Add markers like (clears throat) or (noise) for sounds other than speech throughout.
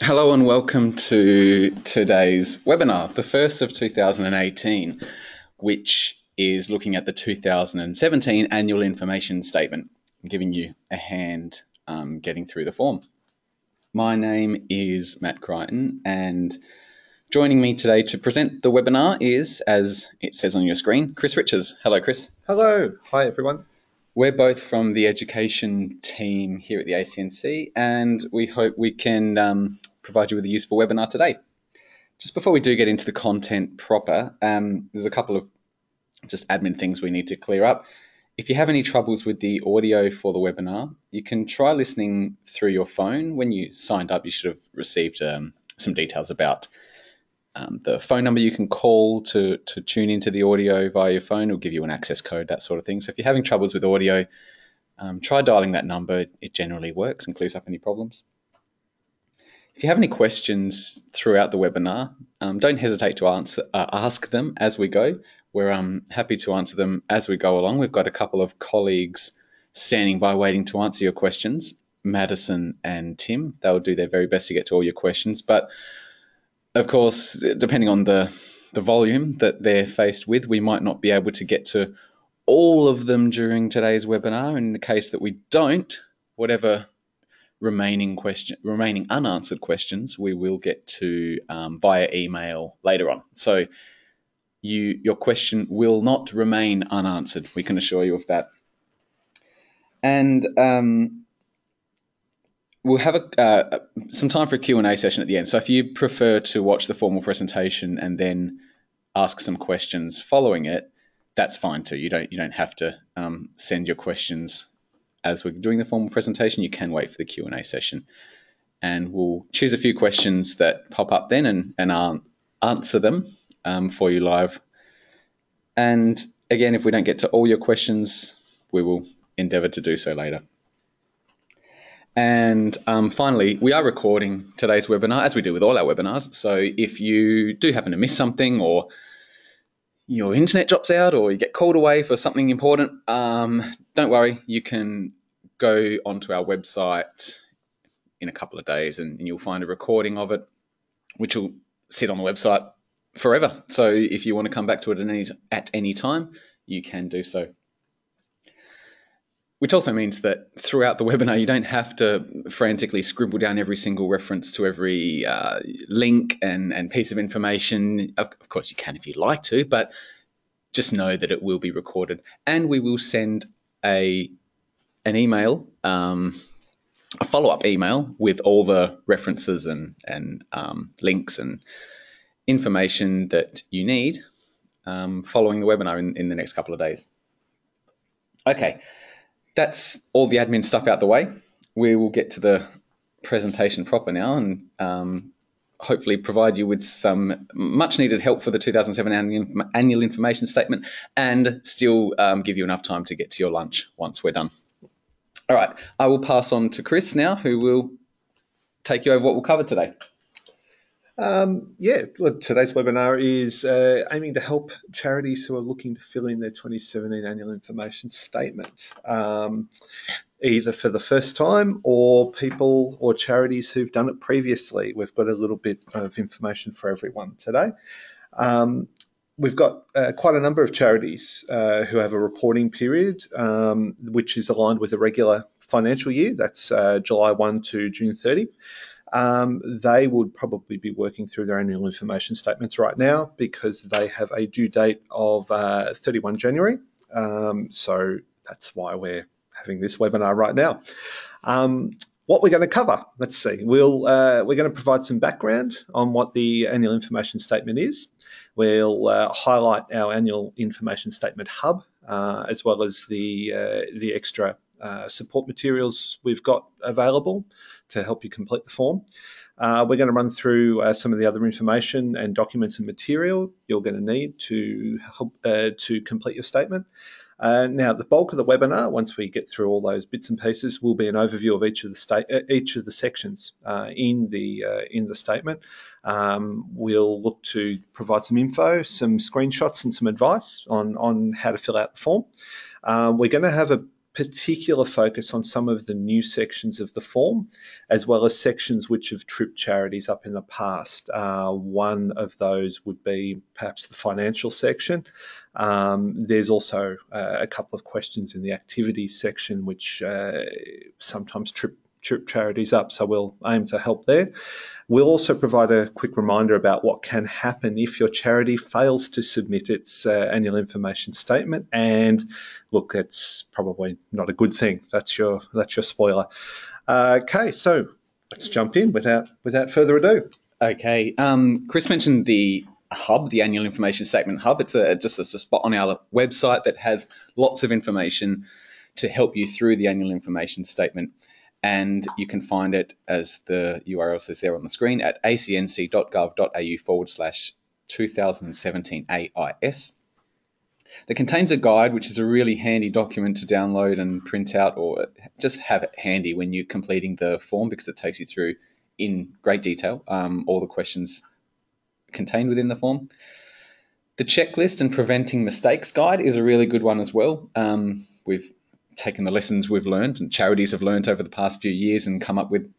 Hello and welcome to today's webinar, the first of 2018, which is looking at the 2017 annual information statement. I'm giving you a hand um, getting through the form. My name is Matt Crichton, and joining me today to present the webinar is, as it says on your screen, Chris Richards. Hello, Chris. Hello. Hi, everyone. We're both from the education team here at the ACNC, and we hope we can um, provide you with a useful webinar today. Just before we do get into the content proper, um, there's a couple of just admin things we need to clear up. If you have any troubles with the audio for the webinar, you can try listening through your phone. When you signed up, you should have received um, some details about um, the phone number you can call to, to tune into the audio via your phone. It'll give you an access code, that sort of thing. So if you're having troubles with audio, um, try dialing that number. It generally works and clears up any problems. If you have any questions throughout the webinar, um, don't hesitate to answer, uh, ask them as we go. We're um, happy to answer them as we go along. We've got a couple of colleagues standing by waiting to answer your questions, Madison and Tim. They'll do their very best to get to all your questions. But of course, depending on the, the volume that they're faced with, we might not be able to get to all of them during today's webinar. In the case that we don't, whatever remaining question, remaining unanswered questions, we will get to um, via email later on. So you your question will not remain unanswered. We can assure you of that. And um, we'll have a, uh, some time for a Q&A session at the end. So if you prefer to watch the formal presentation and then ask some questions following it, that's fine too. You don't you don't have to um, send your questions as we're doing the formal presentation. You can wait for the Q&A session. And we'll choose a few questions that pop up then and, and answer them um, for you live. And again, if we don't get to all your questions, we will endeavour to do so later. And um, finally, we are recording today's webinar as we do with all our webinars. So if you do happen to miss something or your internet drops out or you get called away for something important, um, don't worry, you can go onto our website in a couple of days and, and you'll find a recording of it, which will sit on the website forever. So if you want to come back to it at any, at any time, you can do so. Which also means that throughout the webinar, you don't have to frantically scribble down every single reference to every uh, link and, and piece of information. Of, of course, you can if you'd like to, but just know that it will be recorded. And we will send a an email, um, a follow up email with all the references and, and um, links and information that you need um, following the webinar in, in the next couple of days. Okay, that's all the admin stuff out the way. We will get to the presentation proper now and um, hopefully provide you with some much needed help for the 2007 annual, annual information statement and still um, give you enough time to get to your lunch once we're done. All right, I will pass on to Chris now, who will take you over what we'll cover today. Um, yeah, today's webinar is uh, aiming to help charities who are looking to fill in their 2017 annual information statement, um, either for the first time or people or charities who've done it previously. We've got a little bit of information for everyone today. Um, we've got uh, quite a number of charities uh, who have a reporting period, um, which is aligned with a regular financial year. That's uh, July 1 to June 30 um, they would probably be working through their annual information statements right now because they have a due date of uh, 31 January. Um, so that's why we're having this webinar right now. Um, what we're going to cover, let's see. We'll uh, we're going to provide some background on what the annual information statement is. We'll uh, highlight our annual information statement hub uh, as well as the uh, the extra uh, support materials we've got available to help you complete the form. Uh, we're going to run through uh, some of the other information and documents and material you're going to need to help uh, to complete your statement. Uh, now, the bulk of the webinar, once we get through all those bits and pieces, will be an overview of each of the state, each of the sections in the in the statement. Um, we'll look to provide some info, some screenshots, and some advice on on how to fill out the form. we're going to have a particular focus on some of the new sections of the form, as well as sections which have tripped charities up in the past. Uh, one of those would be perhaps the financial section. Um, there's also uh, a couple of questions in the activities section which uh, sometimes trip charities up, so we'll aim to help there. We'll also provide a quick reminder about what can happen if your charity fails to submit its uh, annual information statement. And look, it's probably not a good thing. That's your that's your spoiler. Uh, okay, so let's jump in without without further ado. Okay, um, Chris mentioned the hub, the annual information statement hub. It's a, just a spot on our website that has lots of information to help you through the annual information statement and you can find it as the URL says there on the screen at acnc.gov.au forward slash 2017 AIS. That contains a guide, which is a really handy document to download and print out, or just have it handy when you're completing the form because it takes you through in great detail um, all the questions contained within the form. The checklist and preventing mistakes guide is a really good one as well. Um, we've taken the lessons we've learned and charities have learned over the past few years and come up with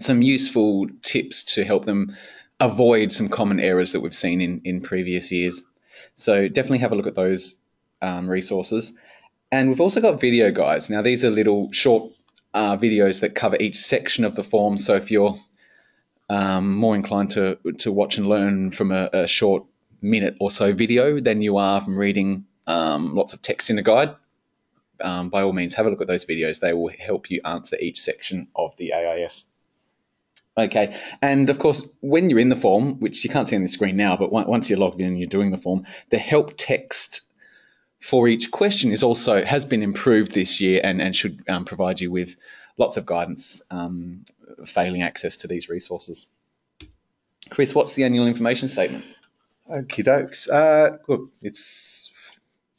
some useful tips to help them avoid some common errors that we've seen in, in previous years. So definitely have a look at those um, resources. And we've also got video guides. Now, these are little short uh, videos that cover each section of the form. So if you're um, more inclined to, to watch and learn from a, a, short minute or so video than you are from reading um, lots of text in a guide, um, by all means, have a look at those videos. They will help you answer each section of the AIS. Okay, and of course, when you're in the form, which you can't see on the screen now, but once you're logged in and you're doing the form, the help text for each question is also has been improved this year and, and should um, provide you with lots of guidance um, failing access to these resources. Chris, what's the annual information statement? Okie dokes. Uh, look, it's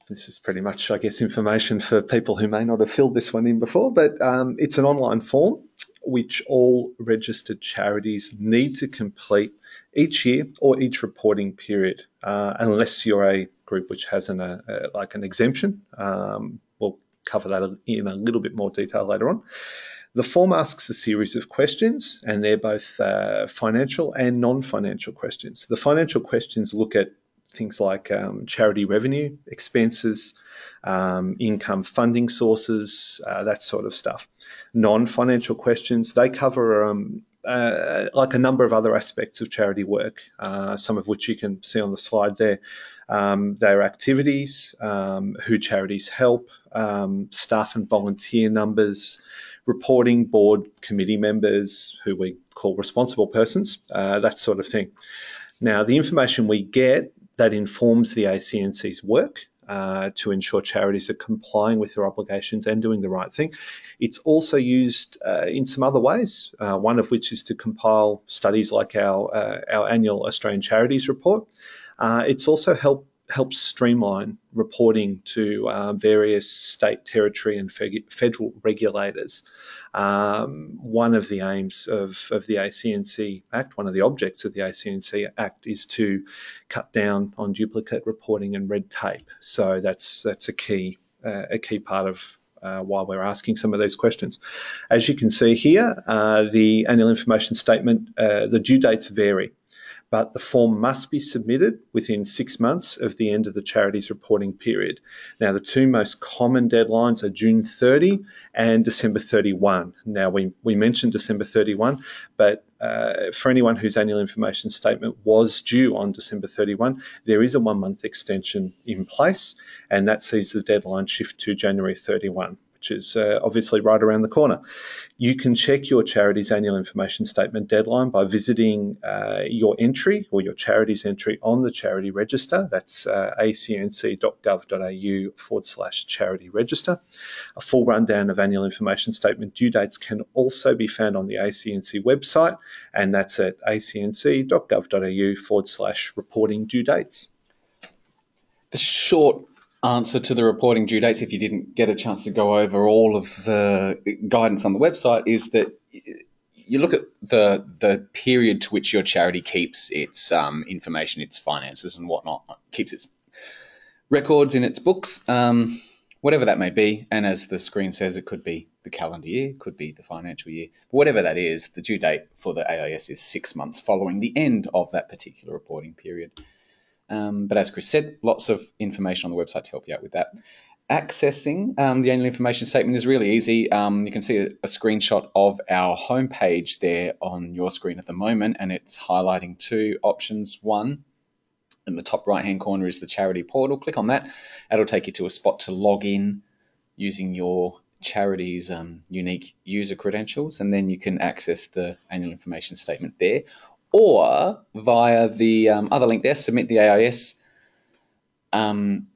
this is pretty much, I guess, information for people who may not have filled this one in before, but um, it's an online form which all registered charities need to complete each year or each reporting period, uh, unless you're a group which has an, a, uh, a, like an exemption. Um, we'll cover that in a little bit more detail later on. The form asks a series of questions, and they're both uh, financial and non financial questions. The financial questions look at things like um, charity revenue, expenses, um, income funding sources, uh, that sort of stuff. Non financial questions, they cover um, uh, like a number of other aspects of charity work, uh, some of which you can see on the slide there. Um, their activities, um, who charities help, um, staff and volunteer numbers, reporting board committee members, who we call responsible persons, uh, that sort of thing. Now, the information we get that informs the ACNC's work uh, to ensure charities are complying with their obligations and doing the right thing. It's also used uh, in some other ways, uh, one of which is to compile studies like our, uh, our annual Australian Charities Report. Uh, it's also helped helps streamline reporting to uh, various state, territory, and federal regulators. Um, one of the aims of, of the ACNC Act, one of the objects of the ACNC Act, is to cut down on duplicate reporting and red tape. So that's that's a key uh, a key part of uh, while we're asking some of these questions. As you can see here, uh, the annual information statement, uh, the due dates vary but the form must be submitted within six months of the end of the charity's reporting period. Now, the two most common deadlines are June 30 and December 31. Now, we, we mentioned December 31, but uh, for anyone whose annual information statement was due on December 31, there is a one month extension in place, and that sees the deadline shift to January 31 which is uh, obviously right around the corner. You can check your charity's annual information statement deadline by visiting uh, your entry or your charity's entry on the charity register. That's uh, acnc.gov.au forward slash charity register. A full rundown of annual information statement due dates can also be found on the ACNC website, and that's at acnc.gov.au forward slash reporting due dates. The short answer to the reporting due dates, if you didn't get a chance to go over all of the guidance on the website, is that you look at the the period to which your charity keeps its um, information, its finances, and whatnot, keeps its records in its books. Um, whatever that may be. And as the screen says, it could be the calendar year, could be the financial year. But whatever that is, the due date for the AIS is six months following the end of that particular reporting period. Um, but as Chris said, lots of information on the website to help you out with that. Accessing um, the annual information statement is really easy. Um, you can see a, a, screenshot of our homepage there on your screen at the moment, and it's highlighting two options. One, in the top right hand corner is the charity portal. Click on that. That'll take you to a spot to log in using your charity's um, unique user credentials, and then you can access the annual information statement there. Or via the um, other link there, submit the AIS um,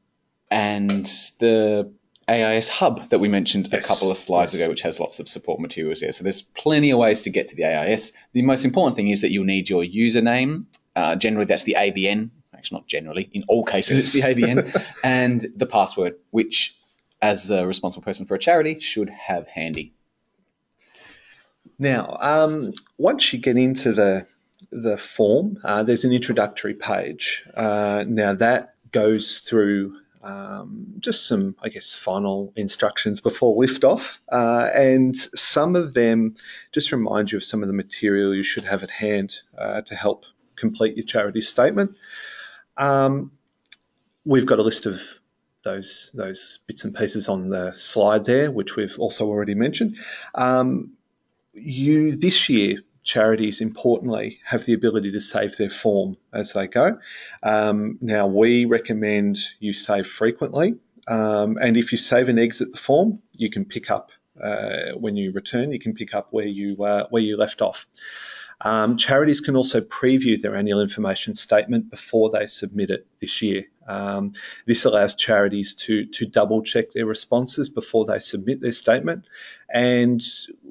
and the AIS hub that we mentioned yes. a couple of slides yes. ago, which has lots of support materials there. So there's plenty of ways to get to the AIS. The most important thing is that you'll need your username. Uh, generally, that's the ABN. Actually, not generally. In all cases, it's the ABN (laughs) and the password, which, as a responsible person for a charity, should have handy. Now, um, once you get into the the form, uh, there's an introductory page. Uh, now that goes through um, just some, I guess, final instructions before liftoff. Uh, and some of them just remind you of some of the material you should have at hand uh, to help complete your charity statement. Um, we've got a list of those those bits and pieces on the slide there, which we've also already mentioned. Um, you this year charities, importantly, have the ability to save their form as they go. Um, now, we recommend you save frequently. Um, and if you save and exit the form, you can pick up uh, when you return. You can pick up where you uh, where you left off. Um, charities can also preview their annual information statement before they submit it this year. Um, this allows charities to to double check their responses before they submit their statement. And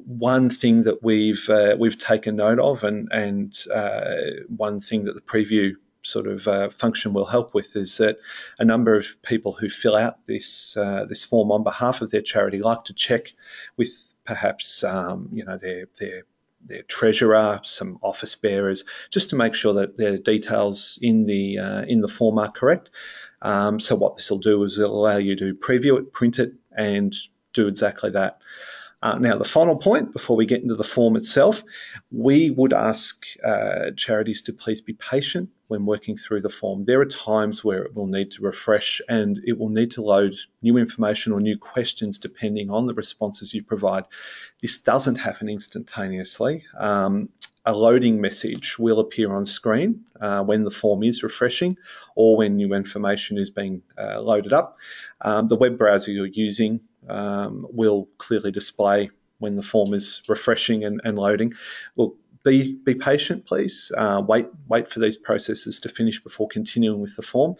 one thing that we've uh, we've taken note of, and and uh, one thing that the preview sort of uh, function will help with is that a number of people who fill out this uh, this form on behalf of their charity like to check with perhaps um, you know their their their treasurer, some office bearers, just to make sure that their details in the uh, in the form are correct. Um, so what this will do is it'll allow you to preview it, print it, and do exactly that. Uh, now, the final point before we get into the form itself, we would ask uh, charities to please be patient when working through the form. There are times where it will need to refresh and it will need to load new information or new questions depending on the responses you provide. This doesn't happen instantaneously. Um, a loading message will appear on screen uh, when the form is refreshing or when new information is being uh, loaded up. Um, the web browser you're using um, will clearly display when the form is refreshing and, and loading. Well, be be patient, please. Uh, wait wait for these processes to finish before continuing with the form.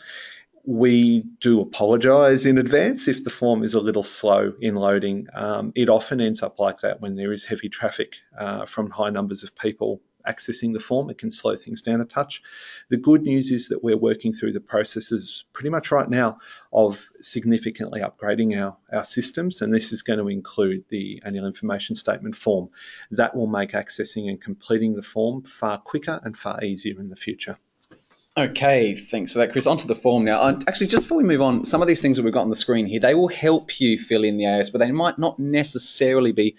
We do apologise in advance if the form is a little slow in loading. Um, it often ends up like that when there is heavy traffic uh, from high numbers of people accessing the form. It can slow things down a touch. The good news is that we're working through the processes pretty much right now of significantly upgrading our, our systems, and this is going to include the annual information statement form. That will make accessing and completing the form far quicker and far easier in the future. Okay, thanks for that, Chris. Onto the form now. Actually, just before we move on, some of these things that we've got on the screen here, they will help you fill in the AS, but they might not necessarily be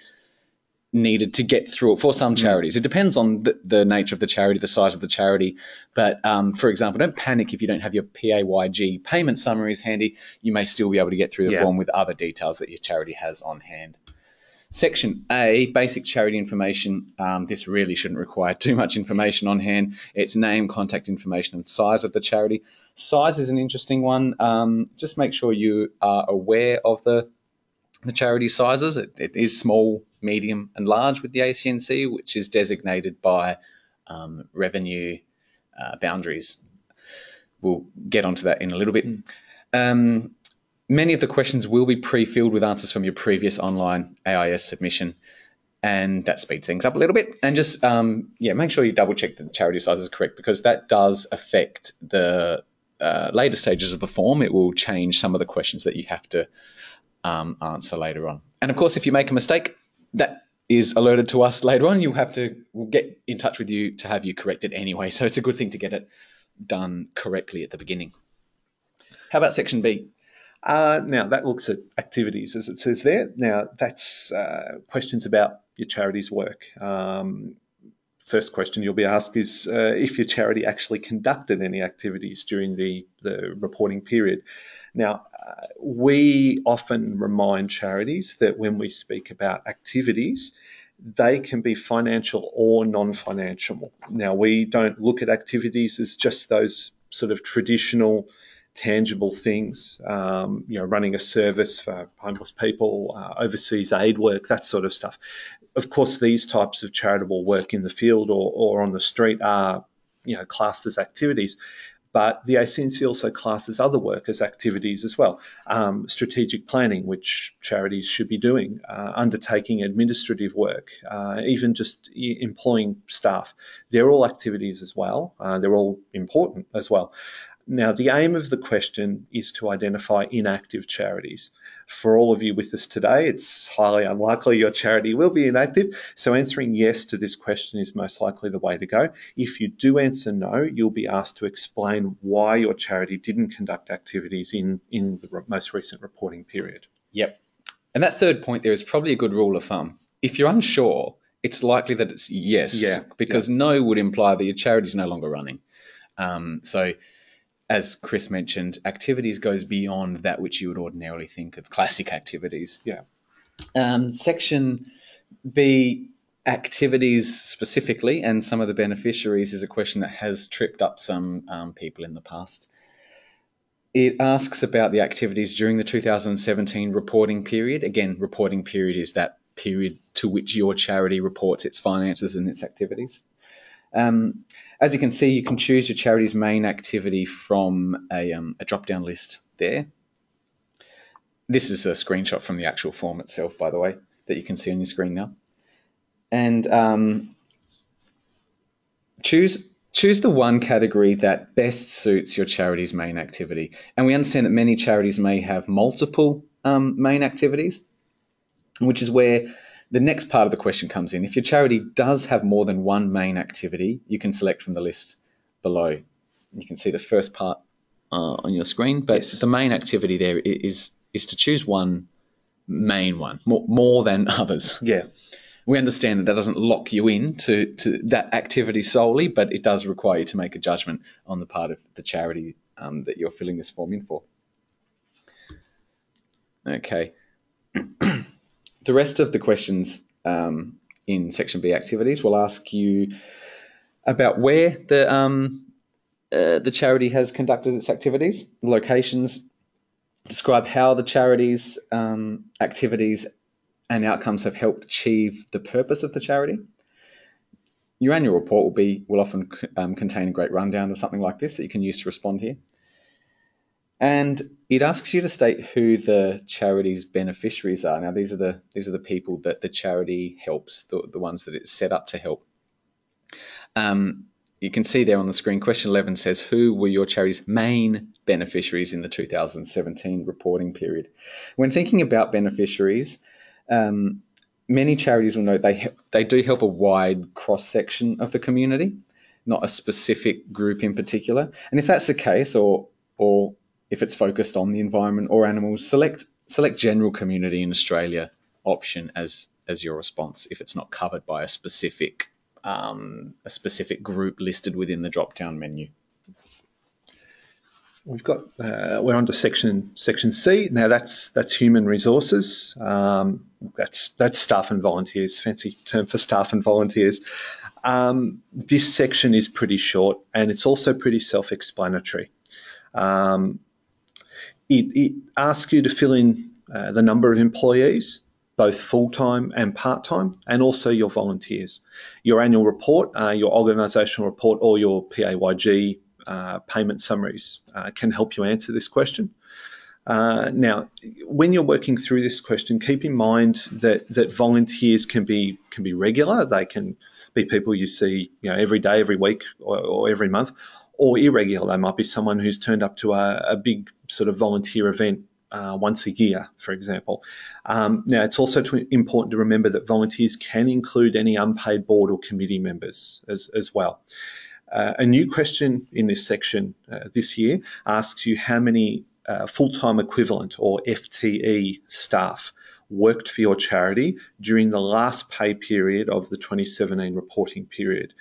needed to get through it for some hmm. charities. It depends on the, the, nature of the charity, the size of the charity. But um, for example, don't panic if you don't have your PAYG payment summaries handy. You may still be able to get through the yeah. form with other details that your charity has on hand. Section A, basic charity information. Um, this really shouldn't require too much information on hand. It's name, contact information, and size of the charity. Size is an interesting one. Um, just make sure you are aware of the the charity sizes. It, it is small, medium, and large with the ACNC, which is designated by um, revenue uh, boundaries. We'll get onto that in a little bit. Mm. Um, many of the questions will be pre-filled with answers from your previous online AIS submission, and that speeds things up a little bit. And just um, yeah, make sure you double check that the charity size is correct because that does affect the uh, later stages of the form. It will change some of the questions that you have to um, answer later on. And of course, if you make a mistake, that is alerted to us later on. You'll have to we'll get in touch with you to have you correct it anyway. So it's a good thing to get it done correctly at the beginning. How about section B? Uh, now, that looks at activities, as it says there. Now, that's uh, questions about your charity's work. Um, first question you'll be asked is uh, if your charity actually conducted any activities during the, the reporting period. Now, uh, we often remind charities that when we speak about activities, they can be financial or non financial. Now, we don't look at activities as just those sort of traditional tangible things, um, you know, running a service for homeless people, uh, overseas aid work, that sort of stuff. Of course, these types of charitable work in the field or, or on the street are, you know, classed as activities. But the ACNC also classes other work as activities as well. Um, strategic planning, which charities should be doing, uh, undertaking administrative work, uh, even just employing staff. They're all activities as well. Uh, they're all important as well. Now, the aim of the question is to identify inactive charities. For all of you with us today, it's highly unlikely your charity will be inactive, so answering yes to this question is most likely the way to go. If you do answer no, you'll be asked to explain why your charity didn't conduct activities in, in the most recent reporting period. Yep. And that third point there is probably a good rule of thumb. If you're unsure, it's likely that it's yes, yeah, because yeah. no would imply that your charity is no longer running. Um, so as Chris mentioned, activities goes beyond that which you would ordinarily think of classic activities. Yeah. Um, section B, activities specifically, and some of the beneficiaries is a question that has tripped up some um, people in the past. It asks about the activities during the 2017 reporting period. Again, reporting period is that period to which your charity reports its finances and its activities. Um, as you can see, you can choose your charity's main activity from a, um, a drop down list there. This is a screenshot from the actual form itself, by the way, that you can see on your screen now. And um, choose choose the one category that best suits your charity's main activity. And we understand that many charities may have multiple um, main activities, which is where the next part of the question comes in. If your charity does have more than one main activity, you can select from the list below. You can see the first part uh, on your screen, but yes. the main activity there is is to choose one main one more, more than others. Yeah. We understand that that doesn't lock you in to, to that activity solely, but it does require you to make a judgment on the part of the charity um, that you're filling this form in for. Okay. (clears throat) The rest of the questions um, in section B activities will ask you about where the um, uh, the charity has conducted its activities, locations, describe how the charity's um, activities and outcomes have helped achieve the purpose of the charity. Your annual report will be will often um, contain a great rundown of something like this that you can use to respond here. And it asks you to state who the charity's beneficiaries are. Now, these are the these are the people that the charity helps, the, the ones that it's set up to help. Um, you can see there on the screen, question 11 says, Who were your charity's main beneficiaries in the 2017 reporting period? When thinking about beneficiaries, um, many charities will note they, they do help a wide cross section of the community, not a specific group in particular. And if that's the case, or, or if it's focused on the environment or animals, select select general community in Australia option as as your response if it's not covered by a specific um, a specific group listed within the drop down menu. We've got uh, we're on to section section C now. That's that's human resources. Um, that's that's staff and volunteers. Fancy term for staff and volunteers. Um, this section is pretty short and it's also pretty self-explanatory. Um, it, it asks you to fill in uh, the number of employees, both full time and part time, and also your volunteers. Your annual report, uh, your organisational report, or your PAYG uh, payment summaries uh, can help you answer this question. Uh, now, when you're working through this question, keep in mind that that volunteers can be can be regular. They can be people you see, you know, every day, every week, or, or every month, or irregular. They might be someone who's turned up to a, a big sort of volunteer event uh, once a year, for example. Um, now, it's also to, important to remember that volunteers can include any unpaid board or committee members as, as well. Uh, a new question in this section uh, this year asks you how many uh, full time equivalent or FTE staff worked for your charity during the last pay period of the 2017 reporting period.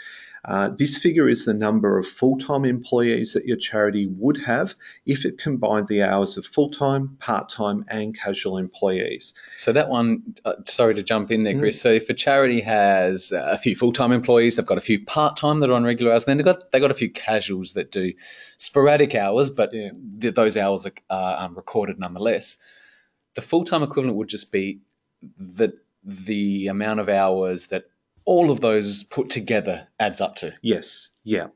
Uh, this figure is the number of full time employees that your charity would have if it combined the hours of full time, part time, and casual employees. So, that one, uh, sorry to jump in there, Chris. Mm. So, if a charity has a few full time employees, they've got a few part time that are on regular hours, and then they've got, they've got a few casuals that do sporadic hours, but yeah. th- those hours are um, recorded nonetheless. The full time equivalent would just be the the amount of hours that all of those put together adds up to. Yes, yeah.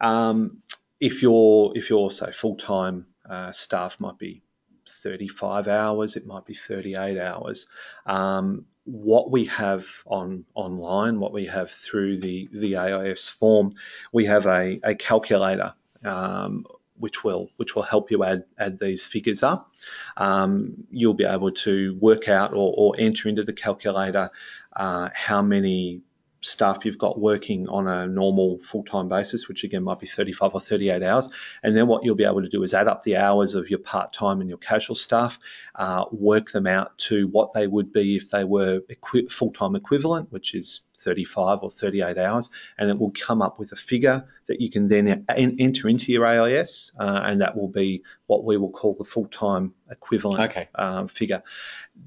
Um, if you're if you're say full time uh, staff might be 35 hours, it might be 38 hours. Um, what we have on online, what we have through the the AIS form, we have a, a calculator. Um, which will which will help you add add these figures up. Um, you'll be able to work out or, or enter into the calculator uh, how many staff you've got working on a normal full time basis, which again might be 35 or 38 hours. And then what you'll be able to do is add up the hours of your part time and your casual staff, uh, work them out to what they would be if they were equi- full time equivalent, which is 35 or 38 hours, and it will come up with a figure that you can then enter into your AIS, uh, and that will be what we will call the full time equivalent okay. um, figure.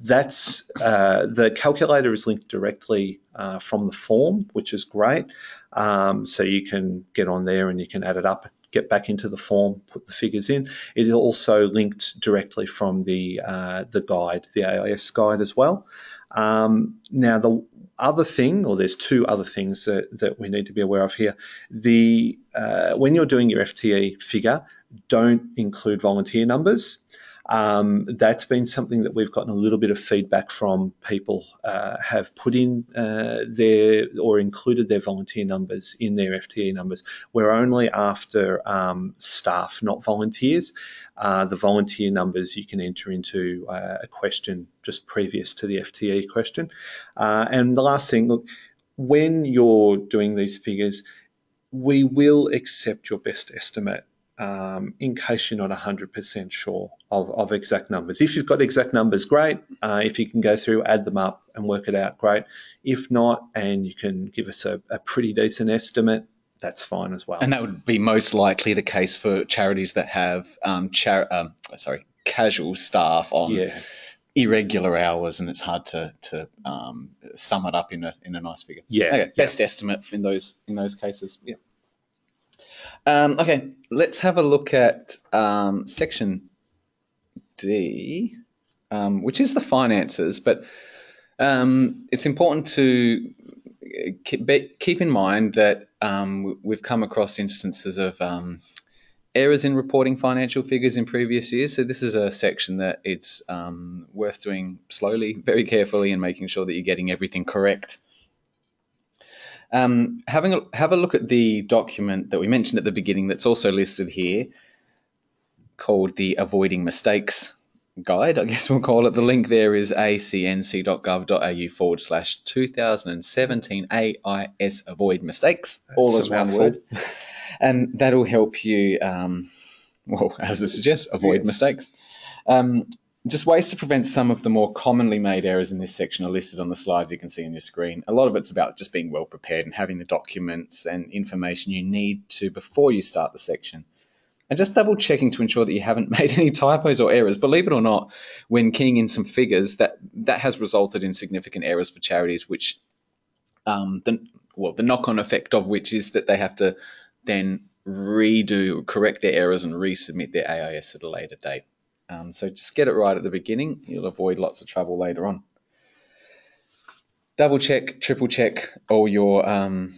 That's uh, the calculator is linked directly uh, from the form, which is great. Um, so you can get on there and you can add it up get back into the form, put the figures in. It is also linked directly from the uh, the guide, the AIS guide as well. Um, now, the other thing, or there's two other things that, that we need to be aware of here. The uh, when you're doing your FTE figure, don't include volunteer numbers. Um, that's been something that we've gotten a little bit of feedback from people uh, have put in uh, their or included their volunteer numbers in their FTE numbers. We're only after um, staff, not volunteers. Uh, the volunteer numbers you can enter into uh, a question just previous to the FTE question. Uh, and the last thing, look, when you're doing these figures, we will accept your best estimate um, in case you're not 100% sure of, of, exact numbers. If you've got exact numbers, great. Uh, if you can go through, add them up and work it out, great. If not, and you can give us a, a pretty decent estimate, that's fine as well. And that would be most likely the case for charities that have um, char- um, sorry casual staff on yeah. irregular hours, and it's hard to to um, sum it up in a in a nice figure. Yeah, okay. best yeah. estimate in those in those cases. Yeah. Um, okay, let's have a look at um, section D, um, which is the finances, but um, it's important to keep, keep in mind that um, we've come across instances of um, errors in reporting financial figures in previous years. So this is a section that it's worth doing slowly, very carefully, and making sure that you're getting everything correct. Um, having a, have a look at the document that we mentioned at the beginning that's also listed here called the Avoiding Mistakes Guide, I guess we'll call it. The link there is acnc.gov.au forward slash 2017 AIS Avoid Mistakes, that's all as one word. and that'll help you, um, well, as it suggests, avoid yes. mistakes. Um, just ways to prevent some of the more commonly made errors in this section are listed on the slides you can see on your screen. A lot of it's about just being well prepared and having the documents and information you need to before you start the section. And just double checking to ensure that you haven't (laughs) made any typos or errors. Believe it or not, when keying in some figures, that, that has resulted in significant errors for charities, which um, the, well, the knock on effect of which is that they have to then redo, correct their errors and resubmit their AIS at a later date. Um, so just get it right at the beginning. You'll avoid lots of trouble later on. Double check, triple check all your um,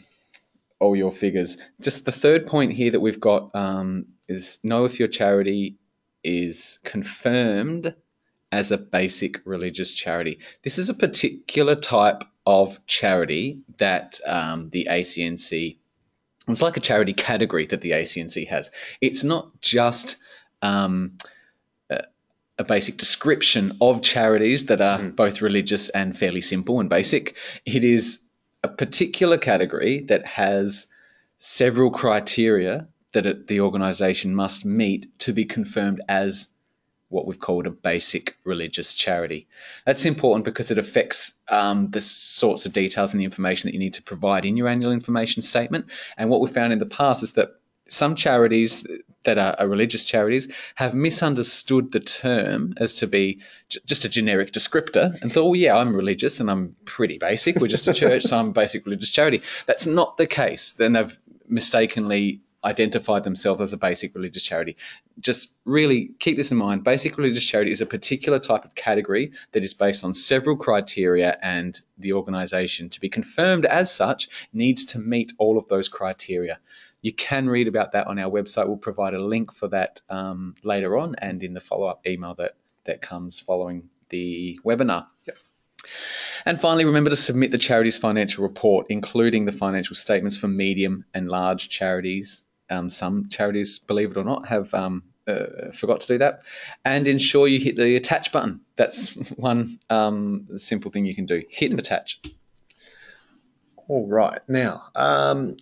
all your figures. Just the third point here that we've got um, is know if your charity is confirmed as a basic religious charity. This is a particular type of charity that um, the ACNC. It's like a charity category that the ACNC has. It's not just um, a basic description of charities that are mm. both religious and fairly simple and basic. It is a particular category that has several criteria that it, the organisation must meet to be confirmed as what we've called a basic religious charity. That's important because it affects um, the sorts of details and the information that you need to provide in your annual information statement. And what we found in the past is that some charities that are, are, religious charities have misunderstood the term as to be j- just a generic descriptor and thought, well, yeah, I'm religious and I'm pretty basic. We're just a church, so I'm a basic religious charity. That's not the case. Then they've mistakenly identified themselves as a basic religious charity. Just really keep this in mind. Basic religious charity is a particular type of category that is based on several criteria, and the organisation, to be confirmed as such, needs to meet all of those criteria. You can read about that on our website. We'll provide a link for that um, later on and in the follow up email that, that comes following the webinar. Yep. And finally, remember to submit the charity's financial report, including the financial statements for medium and large charities um, some charities, believe it or not, have um, uh, forgot to do that. And ensure you hit the attach button. That's (laughs) one um, simple thing you can do. Hit and attach. All right. Now, um,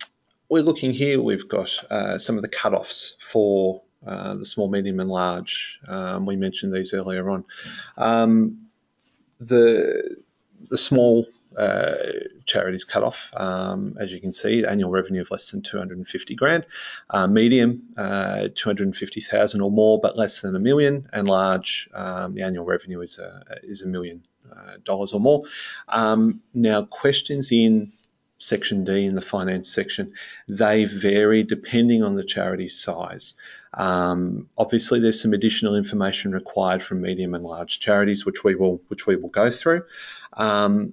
we're looking here, we've got uh, some of the cut-offs for uh, the small, medium, and large. Um, we mentioned these earlier on. Um, the the small uh, charities cut off. Um, as you can see, annual revenue of less than 250 grand, uh, medium uh, 250,000 or more, but less than a million, and large, um, the annual revenue is a is a million uh, dollars or more. Um, now, questions in section D in the finance section, they vary depending on the charity size. Um, obviously, there's some additional information required from medium and large charities, which we will which we will go through. Um,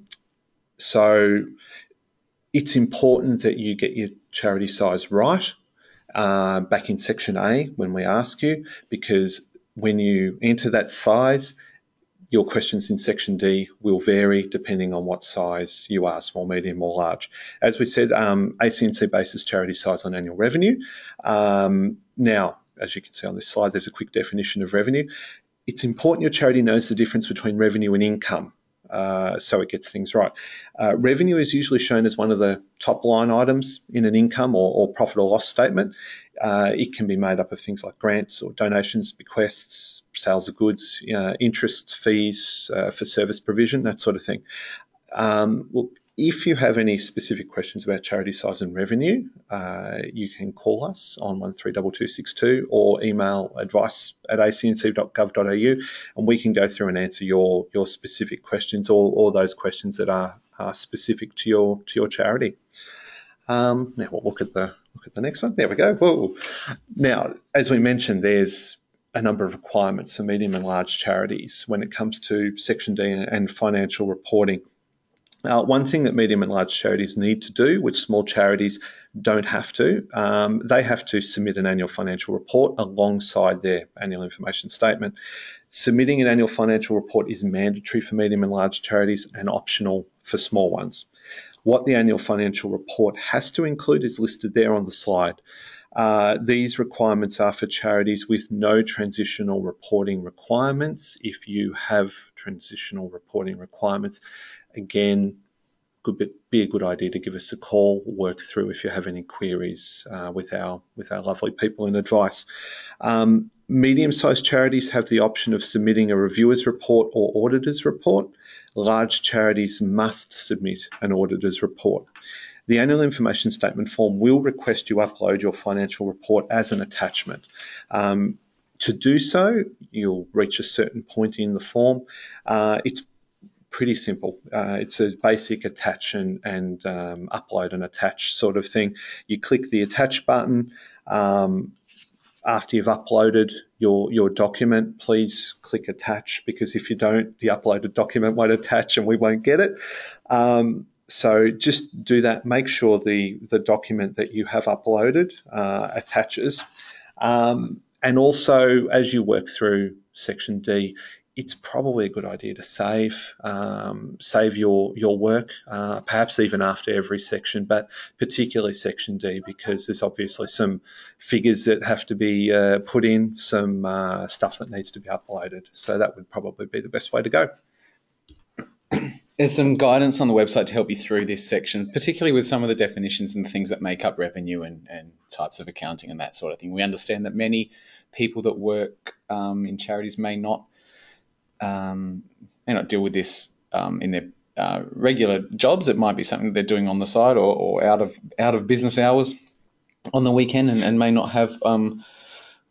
so it's important that you get your charity size right uh, back in section A when we ask you, because when you enter that size, your questions in section D will vary depending on what size you are, small, medium, or large. As we said, um, ACNC bases charity size on annual revenue. Um, now, as you can see on this slide, there's a quick definition of revenue. It's important your charity knows the difference between revenue and income. Uh, so it gets things right. Uh, revenue is usually shown as one of the top line items in an income or, or profit or loss statement. Uh, it can be made up of things like grants or donations, bequests, sales of goods, uh, interests, fees uh, for service provision, that sort of thing. Um, look, if you have any specific questions about charity size and revenue, uh, you can call us on 132262 or email advice at acnc.gov.au and we can go through and answer your, your specific questions or, or those questions that are, are specific to your to your charity. Um, now we'll look at the look at the next one. There we go. Whoa. Now, as we mentioned, there's a number of requirements for medium and large charities when it comes to Section D and financial reporting. Uh, one thing that medium and large charities need to do, which small charities don't have to, um, they have to submit an annual financial report alongside their annual information statement. Submitting an annual financial report is mandatory for medium and large charities and optional for small ones. What the annual financial report has to include is listed there on the slide. Uh, these requirements are for charities with no transitional reporting requirements. If you have transitional reporting requirements, again, could be a good idea to give us a call, work through if you have any queries uh, with our with our lovely people in advice. Um, medium-sized charities have the option of submitting a reviewer's report or auditor's report. Large charities must submit an auditor's report. The annual information statement form will request you upload your financial report as an attachment. Um, to do so, you'll reach a certain point in the form. Uh, it's pretty simple. Uh, it's a basic attach and, and um, upload and attach sort of thing. You click the attach button. Um, after you've uploaded your, your document, please click attach because if you don't, the uploaded document won't attach and we won't get it. Um, so just do that. Make sure the, the document that you have uploaded uh, attaches. Um, and also, as you work through section D, it's probably a good idea to save um, save your your work, uh, perhaps even after every section, but particularly section D because there's obviously some figures that have to be uh, put in, some uh, stuff that needs to be uploaded. So that would probably be the best way to go. there's some guidance on the website to help you through this section, particularly with some of the definitions and things that make up revenue and, and types of accounting and that sort of thing. We understand that many people that work um, in charities may not um, may not deal with this um, in their uh, regular jobs. It might be something they're doing on the side or, or out of out of business hours on the weekend, and, and may not have um,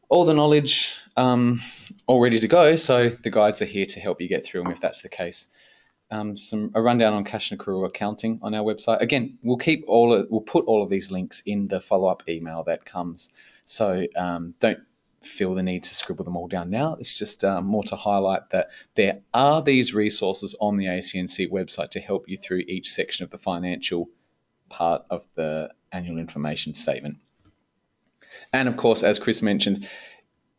all the knowledge um, all ready to go. So the guides are here to help you get through them if that's the case. Um, some a rundown on cash and accrual accounting on our website. Again, we'll keep all of, we'll put all of these links in the follow up email that comes. So um, don't feel the need to scribble them all down now. It's just uh, more to highlight that there are these resources on the ACNC website to help you through each section of the financial part of the annual information statement. And of course, as Chris mentioned,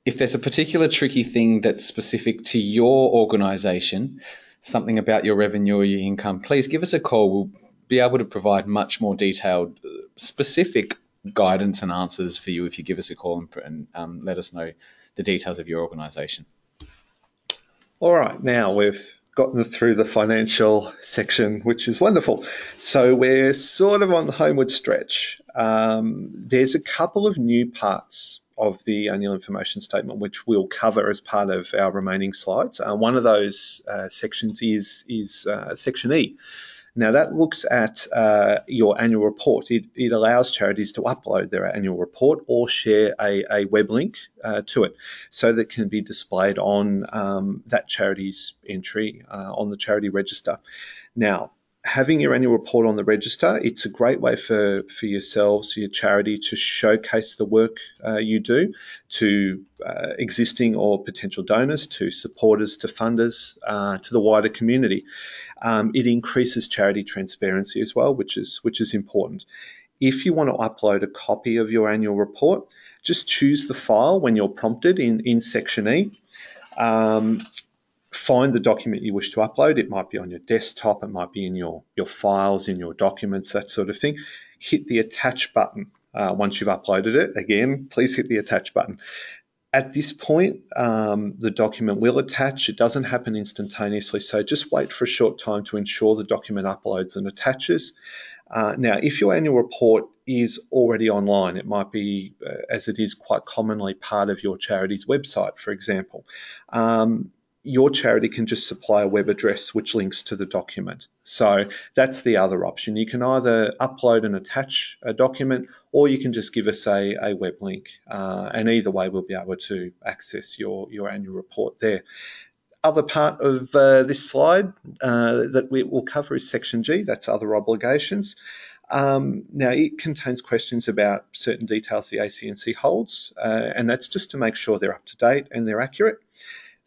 if there's a particular tricky thing that's specific to your organization, something about your revenue or your income, please give us a call. We'll be able to provide much more detailed, uh, specific guidance and answers for you if you give us a call and, and um, let us know the details of your organisation. All right, now we've gotten through the financial section, which is wonderful. So we're sort of on the homeward stretch. Um, there's a couple of new parts of the annual information statement, which we'll cover as part of our remaining slides. Uh, one of those uh, sections is is uh, section E, now, that looks at uh, your annual report. It, it, allows charities to upload their annual report or share a, a web link uh, to it so that can be displayed on um, that charity's entry uh, on the charity register. Now, having your annual report on the register, it's a great way for, for yourselves, your charity, to showcase the work uh, you do to uh, existing or potential donors, to supporters, to funders, uh, to the wider community. Um, it increases charity transparency as well, which is which is important. If you want to upload a copy of your annual report, just choose the file when you're prompted in, in section E. Um, find the document you wish to upload. It might be on your desktop, it might be in your, your files, in your documents, that sort of thing. Hit the attach button uh, once you've uploaded it. Again, please hit the attach button. At this point, um, the document will attach. It doesn't happen instantaneously, so just wait for a short time to ensure the document uploads and attaches. Uh, now, if your annual report is already online, it might be, uh, as it is quite commonly, part of your charity's website, for example. Um, your charity can just supply a web address which links to the document. So that's the other option. You can either upload and attach a document, or you can just give us a, a web link. Uh, and either way, we'll be able to access your, your annual report there. Other part of uh, this slide uh, that we will cover is section G, that's other obligations. Um, now, it contains questions about certain details the ACNC holds, uh, and that's just to make sure they're up to date and they're accurate.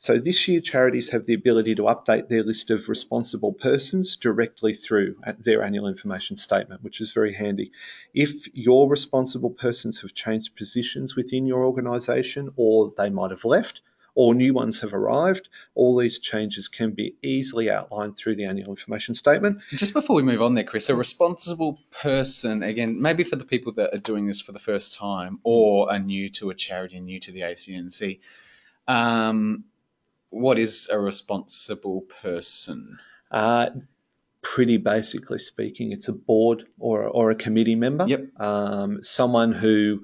So this year, charities have the ability to update their list of responsible persons directly through their annual information statement, which is very handy. If your responsible persons have changed positions within your organisation or they might have left, or new ones have arrived. All these changes can be easily outlined through the annual information statement. Just before we move on there, Chris, a responsible person, again, maybe for the people that are doing this for the first time or are new to a charity, new to the ACNC, um, what is a responsible person? Uh, pretty basically speaking, it's a board or, or a committee member. Yep. Um, someone who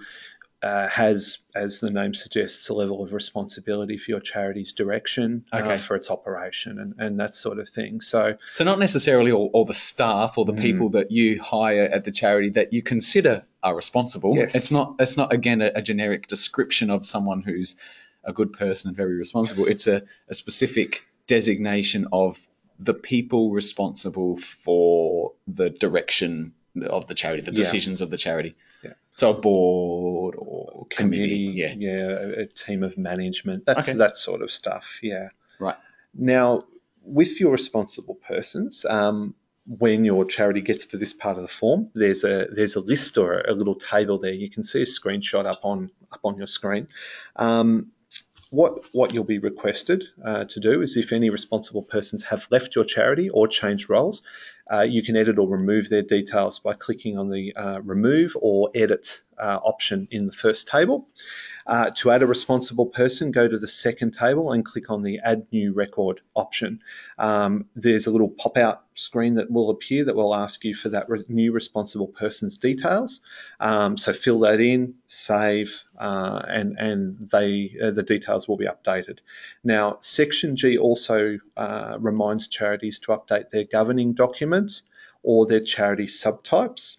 uh, has, as the name suggests, a level of responsibility for your charity's direction, uh, okay. uh, for its operation, and, and that sort of thing. So, so not necessarily all, all the staff or the mm. people that you hire at the charity that you consider are responsible. Yes. It's not. It's not again a, a generic description of someone who's a good person and very responsible. It's a, a specific designation of the people responsible for the direction of the charity, the decisions yeah. of the charity. Yeah. So a board or committee, committee yeah, yeah, a, a, team of management. That's okay. that sort of stuff. Yeah. Right. Now, with your responsible persons, um, when your charity gets to this part of the form, there's a there's a list or a little table there. You can see a screenshot up on up on your screen. Um, what what you'll be requested uh, to do is if any responsible persons have left your charity or changed roles, uh, you can edit or remove their details by clicking on the uh, remove or edit uh, option in the first table. Uh, to add a responsible person, go to the second table and click on the Add New Record option. Um, there's a little pop out screen that will appear that will ask you for that re- new responsible person's details. Um, so fill that in, save, uh, and and they uh, the details will be updated. Now, Section G also uh, reminds charities to update their governing documents or their charity subtypes.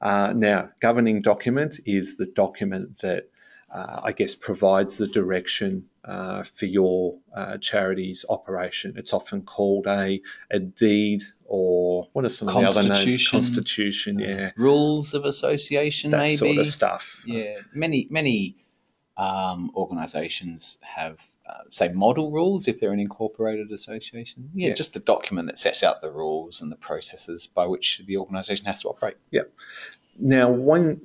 Uh, now, governing document is the document that uh, I guess, provides the direction uh, for your uh, charity's operation. It's often called a, a deed or what are some of the other names? Constitution, yeah. Rules of association, that maybe. sort of stuff. Yeah, many, many um, organisations have, uh, say, model rules if they're an incorporated association. Yeah, Yeah. just the document that sets out the rules and the processes by which the organisation has to operate. Now,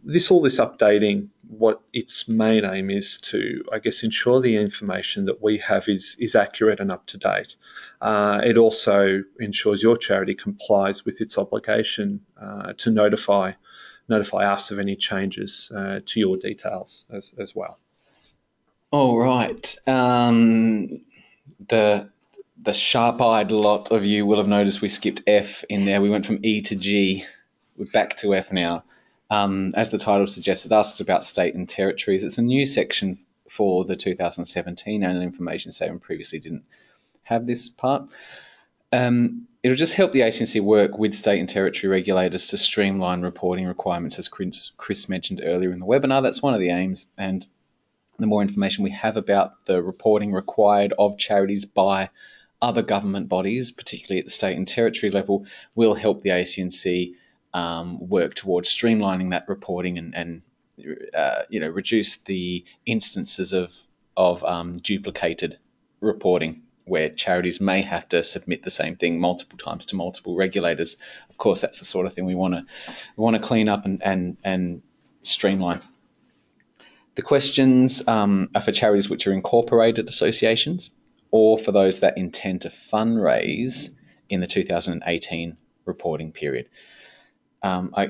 this all this updating, what its main aim is to, I guess, ensure the information that we have is is accurate and up to date. Uh, it also ensures your charity complies with its obligation uh, to notify notify us of any changes uh, to your details as, as well. All right. Um, the the sharp-eyed lot of you will have noticed we skipped F in there. We went from E to G. We're back to F now. Um, as the title suggests, it asks about state and territories. It's a new section for the 2017 annual information statement. Previously, didn't have this part. Um, it'll just help the ACNC work with state and territory regulators to streamline reporting requirements, as Chris, Chris mentioned earlier in the webinar. That's one of the aims, and the more information we have about the reporting required of charities by other government bodies, particularly at the state and territory level, will help the ACNC um, work towards streamlining that reporting and, and uh, you know reduce the instances of of um, duplicated reporting where charities may have to submit the same thing multiple times to multiple regulators. Of course, that's the sort of thing we want to want to clean up and and and streamline. The questions um, are for charities which are incorporated associations or for those that intend to fundraise in the 2018 reporting period. Um, I,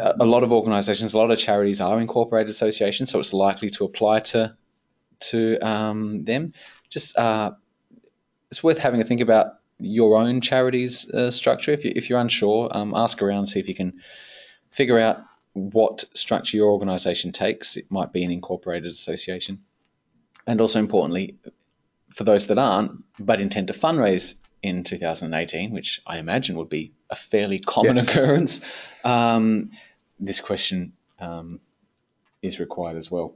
a lot of organisations, a lot of charities are incorporated associations, so it's likely to apply to to um, them. Just uh, it's worth having a think about your own charity's uh, structure. If, you, if you're unsure, um, ask around, see if you can figure out what structure your organisation takes. It might be an incorporated association, and also importantly, for those that aren't but intend to fundraise in 2018, which I imagine would be a fairly common Yes. occurrence, um, this question um, is required as well.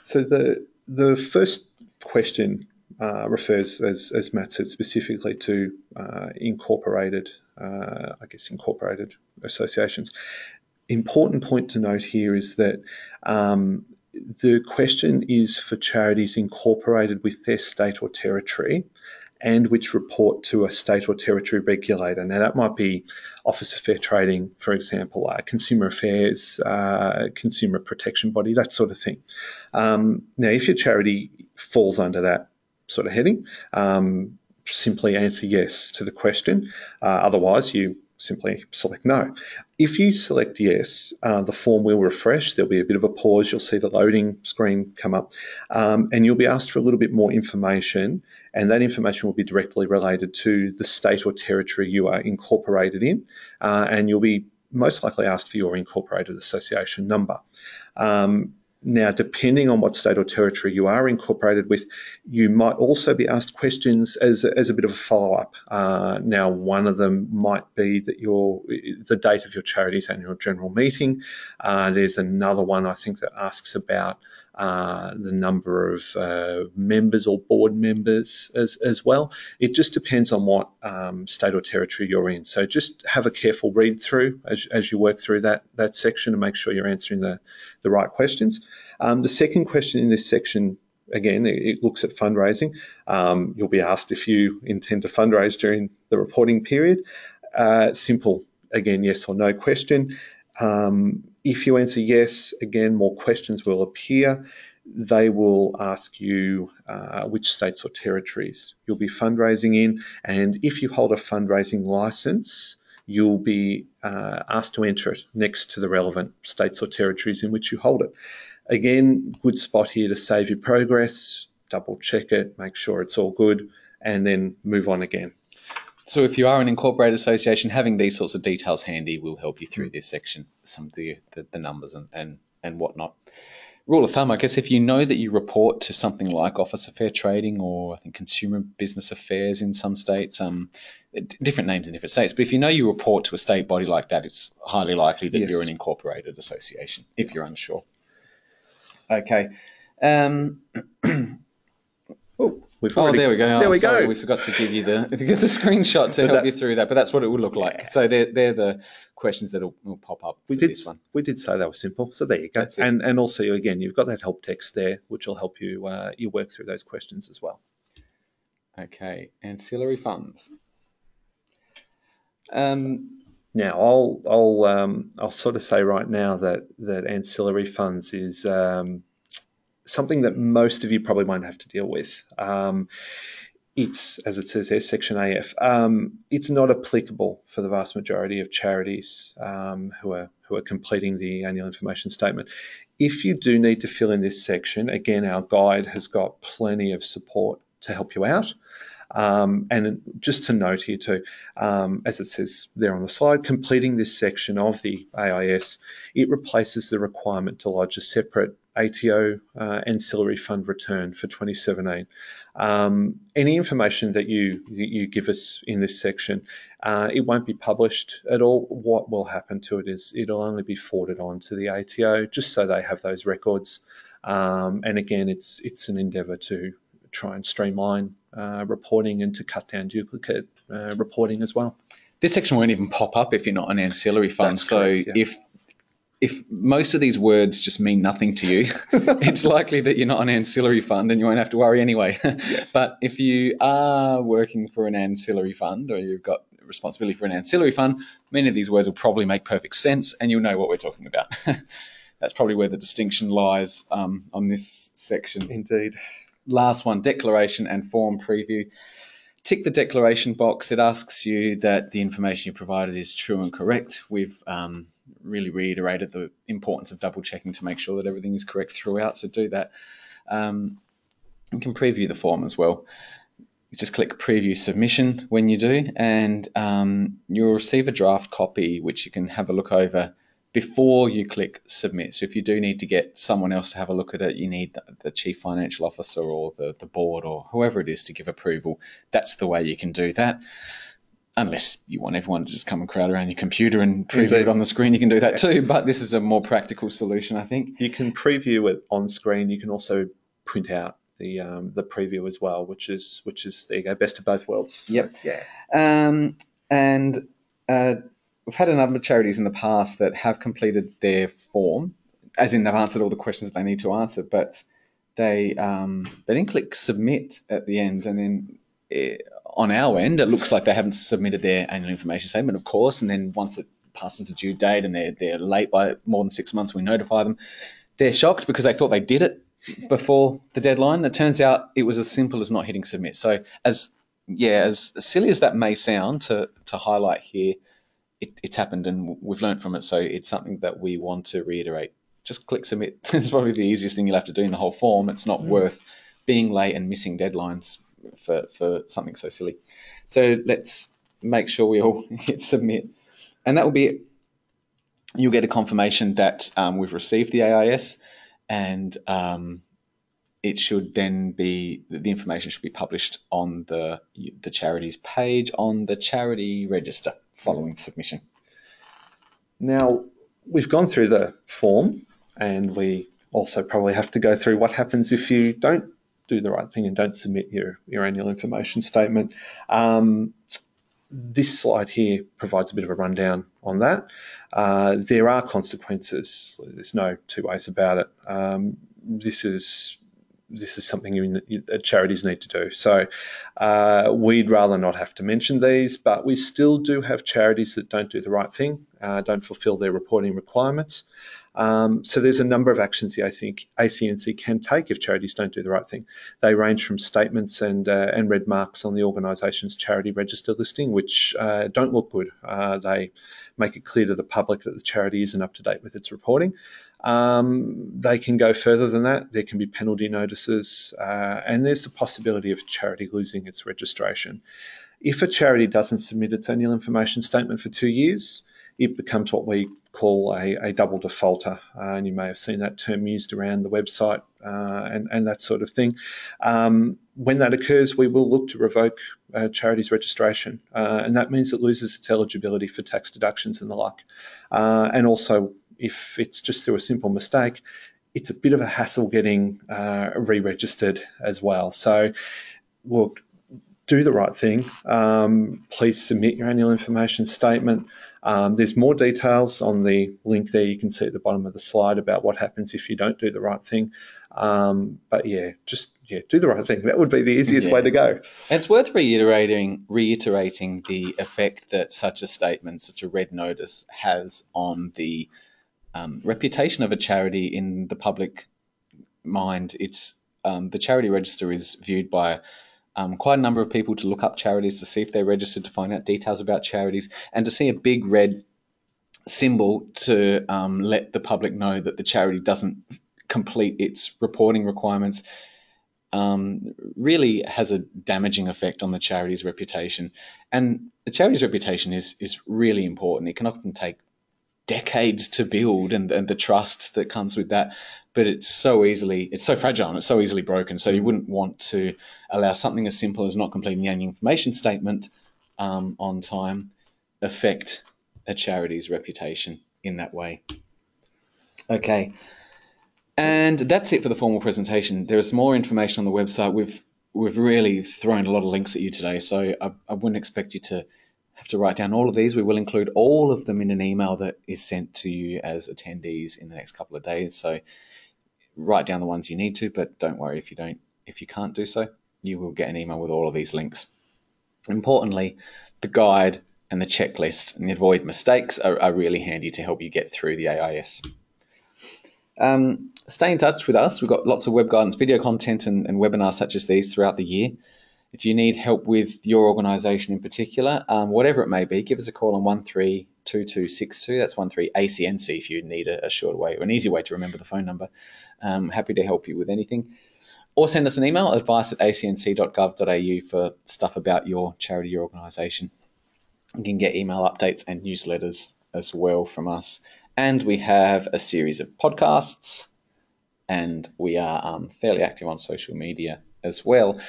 So the the first question uh, refers, as as Matt said, specifically to uh, incorporated, uh, I guess, incorporated associations. Important point to note here is that um, the question is for charities incorporated with their state or territory. And which report to a state or territory regulator. Now, that might be Office of Fair Trading, for example, uh, Consumer Affairs, uh, Consumer Protection Body, that sort of thing. Um, now, if your charity falls under that sort of heading, um, simply answer yes to the question. Uh, otherwise, you simply select no. If you select yes, uh, the form will refresh. There'll be a bit of a pause. You'll see the loading screen come up, um, and you'll be asked for a little bit more information. And that information will be directly related to the state or territory you are incorporated in, uh, and you'll be most likely asked for your incorporated association number. Um, now, depending on what state or territory you are incorporated with, you might also be asked questions as, as a bit of a follow up. Uh, now, one of them might be that your the date of your charity's annual general meeting. Uh, there's another one I think that asks about uh, the number of uh, members or board members as, as well. It just depends on what um, state or territory you're in. So just have a careful read through as, as you work through that, that section and make sure you're answering the, the right questions. Um, the second question in this section, again, it, looks at fundraising. Um, you'll be asked if you intend to fundraise during the reporting period. Uh, simple, again, yes or no question. Um, if you answer yes, again, more questions will appear. They will ask you uh, which states or territories you'll be fundraising in. And if you hold a fundraising license, you'll be uh, asked to enter it next to the relevant states or territories in which you hold it. Again, good spot here to save your progress, double check it, make sure it's all good, and then move on again. So, if you are an incorporated association, having these sorts of details handy will help you through this section, some of the, the, the numbers and, and, and whatnot rule of thumb, I guess, if you know that you report to something like Office of Fair Trading or I think Consumer Business Affairs in some states, um, different names in different states, but if you know you report to a state body like that, it's highly likely that yes. you're an incorporated association if you're unsure. Okay. Um, (clears throat) oh, We've already, oh, there we go. Oh, there we sorry, go. We forgot to give you the (laughs) the screenshot to but help that, you through that, but that's what it would look like. So they're they're the questions that will pop up. We did one. we did say they were simple. So there you go. And and also again, you've got that help text there, which will help you uh, you work through those questions as well. Okay, ancillary funds. Um, now I'll I'll um, I'll sort of say right now that that ancillary funds is um, something that most of you probably won't have to deal with. Um, it's, as it says there, Section AF. Um, it's not applicable for the vast majority of charities um, who are who are completing the annual information statement. If you do need to fill in this section, again, our guide has got plenty of support to help you out. Um, and just to note here too, um, as it says there on the slide, completing this section of the AIS, it replaces the requirement to lodge a separate ATO uh, ancillary fund return for 2017. Um, any information that you you give us in this section, uh, it won't be published at all. What will happen to it is it'll only be forwarded on to the ATO just so they have those records. Um, and again, it's it's an endeavour to try and streamline uh, reporting and to cut down duplicate uh, reporting as well. This section won't even pop up if you're not an ancillary fund. That's so correct, yeah. if if most of these words just mean nothing to you, (laughs) it's likely that you're not an ancillary fund and you won't have to worry anyway. Yes. (laughs) but if you are working for an ancillary fund or you've got responsibility for an ancillary fund, many of these words will probably make perfect sense and you'll know what we're talking about. (laughs) That's probably where the distinction lies um, on this section. Indeed. Last one declaration and form preview. Tick the declaration box. It asks you that the information you provided is true and correct. We've um, really reiterated the importance of double checking to make sure that everything is correct throughout. So do that. Um, you can preview the form as well. Just click preview submission when you do, and um, you'll receive a draft copy which you can have a look over before you click submit. So if you do need to get someone else to have a look at it, you need the, the, chief financial officer or the, the board or whoever it is to give approval. That's the way you can do that unless you want everyone to just come and crowd around your computer and preview Indeed. it on the screen, you can do that yes. too. But this is a more practical solution, I think. You can preview it on screen. You can also print out the um, the preview as well, which is which is there you go, best of both worlds. Yep. Yeah. Um, and uh, we've had a number of charities in the past that have completed their form, as in they've answered all the questions that they need to answer, but they um, they didn't click submit at the end, and then. It, on our end, it looks like they haven't submitted their annual information statement, of course. And then once it passes the due date and they're, they're late by more than six months, we notify them. They're shocked because they thought they did it before the deadline. It turns out it was as simple as not hitting submit. So, as yeah, as silly as that may sound to, to highlight here, it, it's happened and we've learned from it. So, it's something that we want to reiterate. Just click submit. (laughs) it's probably the easiest thing you'll have to do in the whole form. It's not mm. worth being late and missing deadlines for, for something so silly. So let's make sure we all (laughs) hit submit. And that will be it. You'll get a confirmation that um, we've received the AIS and um, it should then be the information should be published on the the charity's page on the charity register following submission. Now we've gone through the form and we also probably have to go through what happens if you don't do the right thing and don't submit your, your annual information statement. Um, this slide here provides a bit of a rundown on that. Uh, there are consequences. There's no two ways about it. Um, this is this is something you, you, charities need to do. So uh, we'd rather not have to mention these, but we still do have charities that don't do the right thing. uh, don't fulfil their reporting requirements. Um, so there's a number of actions the ACNC can take if charities don't do the right thing. They range from statements and uh, and red marks on the organisation's charity register listing, which uh, don't look good. Uh, they make it clear to the public that the charity isn't up to date with its reporting. Um, they can go further than that. There can be penalty notices, uh, and there's the possibility of charity losing its registration. If a charity doesn't submit its annual information statement for two years, it becomes what we call a, a double defaulter. Uh, and you may have seen that term used around the website uh, and, and that sort of thing. Um, when that occurs, we will look to revoke a charity's registration, uh, and that means it loses its eligibility for tax deductions and the like. Uh, and also, if it's just through a simple mistake, it's a bit of a hassle getting uh, re registered as well. So, look, do the right thing. Um, please submit your annual information statement. Um, there's more details on the link there. You can see at the bottom of the slide about what happens if you don't do the right thing. Um, but yeah, just yeah, do the right thing. That would be the easiest yeah. way to go. It's worth reiterating reiterating the effect that such a statement, such a red notice, has on the um, reputation of a charity in the public mind. It's um, the charity register is viewed by um, quite a number of people to look up charities to see if they're registered to find out details about charities and to see a big red symbol to um, let the public know that the charity doesn't complete its reporting requirements um, really has a damaging effect on the charity's reputation. And the charity's reputation is is really important. It can often take decades to build and, and the trust that comes with that but it's so easily it's so fragile and it's so easily broken. So you wouldn't want to allow something as simple as not completing the annual information statement um, on time affect a charity's reputation in that way. Okay. And that's it for the formal presentation. There is more information on the website. We've we've really thrown a lot of links at you today, so I, I wouldn't expect you to have to write down all of these. We will include all of them in an email that is sent to you as attendees in the next couple of days. So write down the ones you need to, but don't worry if you don't if you can't do so. You will get an email with all of these links. Importantly, the guide and the checklist and the avoid mistakes are, are really handy to help you get through the AIS. Um, stay in touch with us. We've got lots of web guidance, video content, and, and webinars such as these throughout the year. If you need help with your organisation in particular, um, whatever it may be, give us a call on 132262. That's 13ACNC if you need a, a short way or an easy way to remember the phone number. Um, happy to help you with anything. Or send us an email, advice at acnc.gov.au for stuff about your charity or organisation. You can get email updates and newsletters as well from us. And we have a series of podcasts, and we are um, fairly active on social media as well.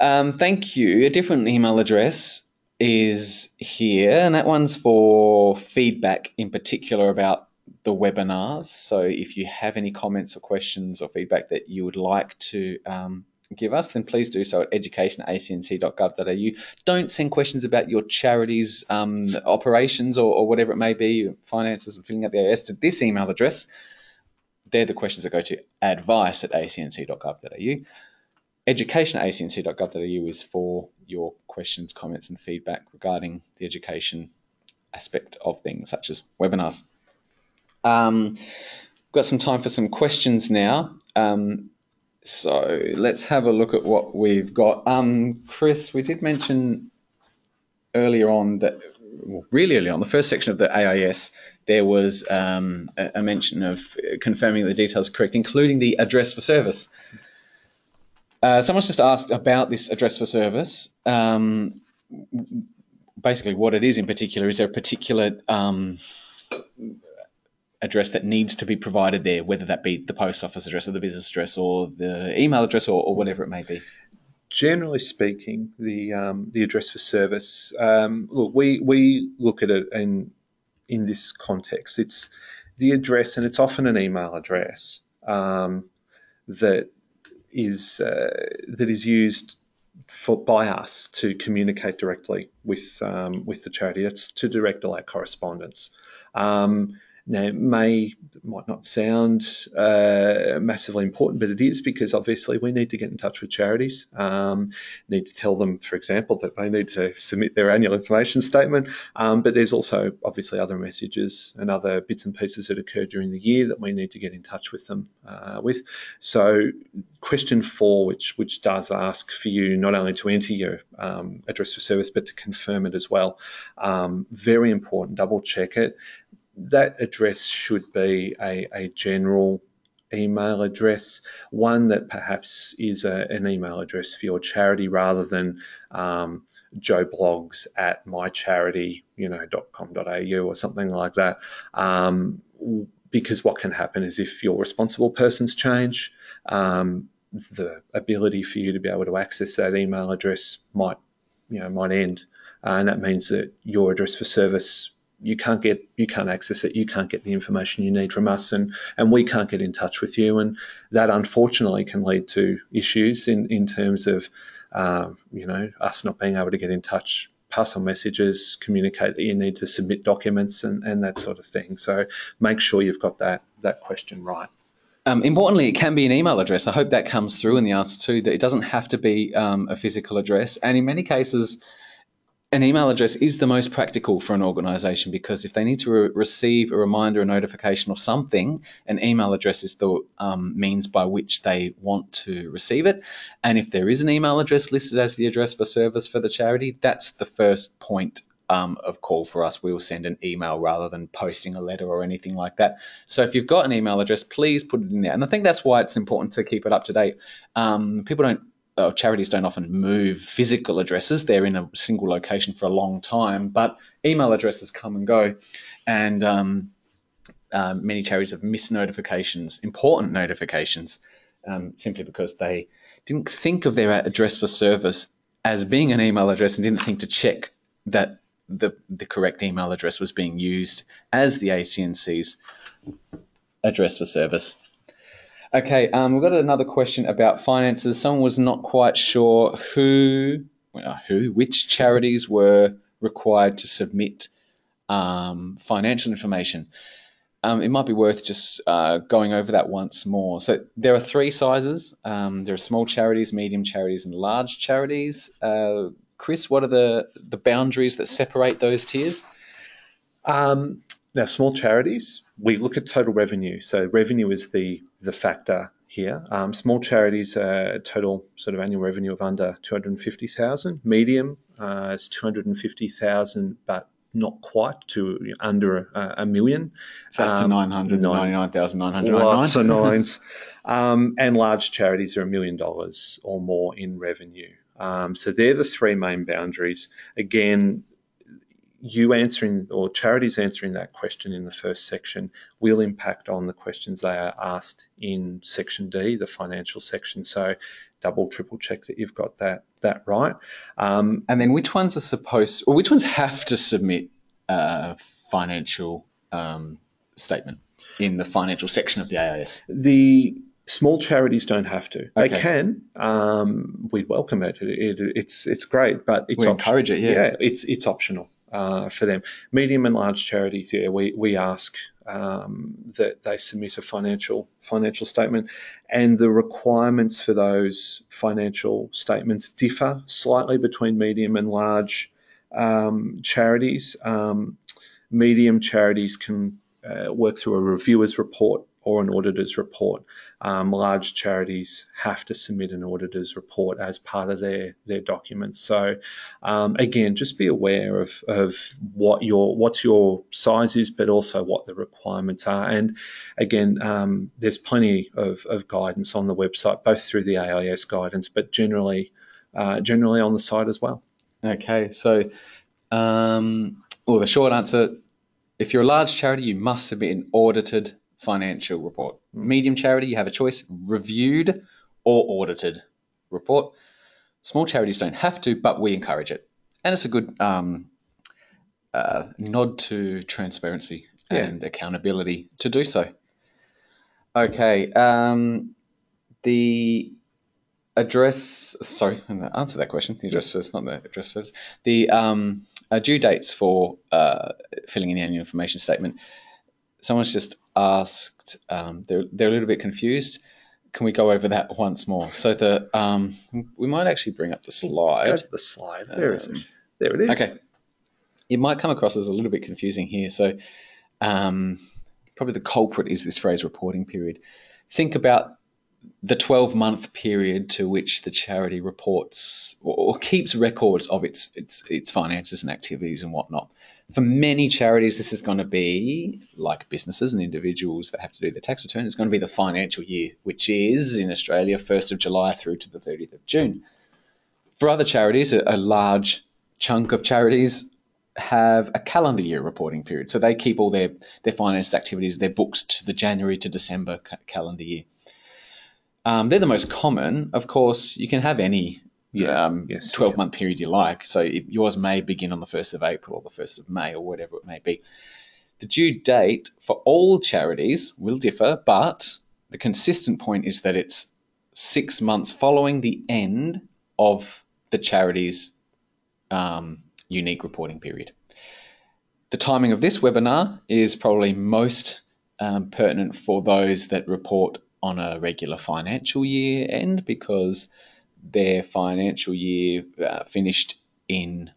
Um, thank you. A different email address is here, and that one's for feedback in particular about the webinars. So if you have any comments or questions or feedback that you would like to um, give us, then please do so at education.acnc.gov.au. Don't send questions about your charity's um, operations or, or, whatever it may be, finances and filling out the AS to this email address. They're the questions that go to advice at acnc.gov.au. Education at acnc.gov.au is for your questions, comments, and feedback regarding the education aspect of things, such as webinars. Um, we've got some time for some questions now. Um, so let's have a look at what we've got. Um, Chris, we did mention earlier on that, well, really early on, the first section of the AIS, there was um, a, a, mention of confirming the details correct, including the address for service. Uh, someone's just asked about this address for service. Um, basically, what it is in particular is there a particular um, address that needs to be provided there, whether that be the post office address or the business address or the email address or, or whatever it may be? Generally speaking, the um, the address for service. Um, look, we we look at it in in this context. It's the address, and it's often an email address um, that is uh, that is used for, by us to communicate directly with um, with the charity. It's to direct all our correspondence. Um, Now, it may might not sound uh, massively important, but it is because obviously we need to get in touch with charities. Um, need to tell them, for example, that they need to submit their annual information statement. Um, but there's also obviously other messages and other bits and pieces that occur during the year that we need to get in touch with them uh, with. So, question four, which which does ask for you not only to enter your um, address for service, but to confirm it as well. Um, very important. Double check it that address should be a, a general email address, one that perhaps is a, an email address for your charity rather than um, Joe Bloggs at mycharity, you know, .com.au or something like that. Um, because what can happen is if your responsible persons change, um, the ability for you to be able to access that email address might, you know, might end. Uh, and that means that your address for service you can't get you can't access it you can't get the information you need from us and and we can't get in touch with you and that unfortunately can lead to issues in in terms of uh, you know us not being able to get in touch pass on messages communicate that you need to submit documents and and that sort of thing so make sure you've got that that question right um, importantly, it can be an email address. I hope that comes through in the answer too. That it doesn't have to be um, a physical address, and in many cases, an email address is the most practical for an organization because if they need to re- receive a reminder, a notification, or something, an email address is the um, means by which they want to receive it. And if there is an email address listed as the address for service for the charity, that's the first point um, of call for us. We will send an email rather than posting a letter or anything like that. So if you've got an email address, please put it in there. And I think that's why it's important to keep it up to date. Um, people don't uh, charities don't often move physical addresses. They're in a single location for a long time, but email addresses come and go. And um, uh, many charities have missed notifications, important notifications, um, simply because they didn't think of their address for service as being an email address and didn't think to check that the, the correct email address was being used as the ACNC's address for service. Okay, um, we've got another question about finances. Someone was not quite sure who, well, who, which charities were required to submit um, financial information. Um, it might be worth just uh, going over that once more. So there are three sizes. Um, there are small charities, medium charities, and large charities. Uh, Chris, what are the the boundaries that separate those tiers? Um, now, small charities, we look at total revenue. So revenue is the the factor here. Um, small charities, uh, total sort of annual revenue of under two hundred and fifty thousand. Medium uh, is two hundred and fifty thousand, but not quite to under a, a million. So that's um, to 999,999. Lots of (laughs) nines. Um, and large charities are a million dollars or more in revenue. Um, so they're the three main boundaries. Again, you answering or charities answering that question in the first section will impact on the questions they are asked in section D, the financial section. So double, triple check that you've got that that right. Um, and then which ones are supposed, or which ones have to submit a financial um, statement in the financial section of the AIS? The small charities don't have to. Okay. They can. Um, we welcome it. It, it. It's it's great, but it's we encourage it. Yeah. yeah, it's it's optional uh, for them. Medium and large charities, yeah, we, we ask um, that they submit a financial financial statement, and the requirements for those financial statements differ slightly between medium and large um, charities. Um, medium charities can uh, work through a reviewer's report or an auditor's report. Um, large charities have to submit an auditor's report as part of their their documents. So um, again, just be aware of, of what your what's your size is, but also what the requirements are. And again, um, there's plenty of, of guidance on the website, both through the AIS guidance, but generally uh, generally on the site as well. Okay, so um, well, the short answer. If you're a large charity, you must submit an audited financial report. Hmm. Medium charity, you have a choice reviewed or audited report. Small charities don't have to, but we encourage it. And it's a good um, uh, nod to transparency yeah. and accountability to do so. Okay. Um, the address, sorry, answer that question. The address first, not the address first. The um, uh, due dates for uh, filling in the annual information statement someone's just asked. Um, they're they're a little bit confused. Can we go over that once more? So the um, we might actually bring up the slide. Go to the slide. There is Um, it. There it is. Okay. It might come across as a little bit confusing here. So, um, probably the culprit is this phrase reporting period. Think about the 12 month period to which the charity reports or, or keeps records of its, its, its finances and activities and whatnot. For many charities, this is going to be like businesses and individuals that have to do their tax return. It's going to be the financial year, which is in Australia 1st of July through to the 30th of June. For other charities, a, a large chunk of charities have a calendar year reporting period. So they keep all their, their finance activities, their books to the January to December ca- calendar year. Um, they're the most common. Of course, you can have any Yeah. um, Yes, you 12 month period you like. So it, yours may begin on the 1st of April or the 1st of May or whatever it may be. The due date for all charities will differ, but the consistent point is that it's six months following the end of the charity's um, unique reporting period. The timing of this webinar is probably most um, pertinent for those that report on a regular financial year end because their financial year uh, finished in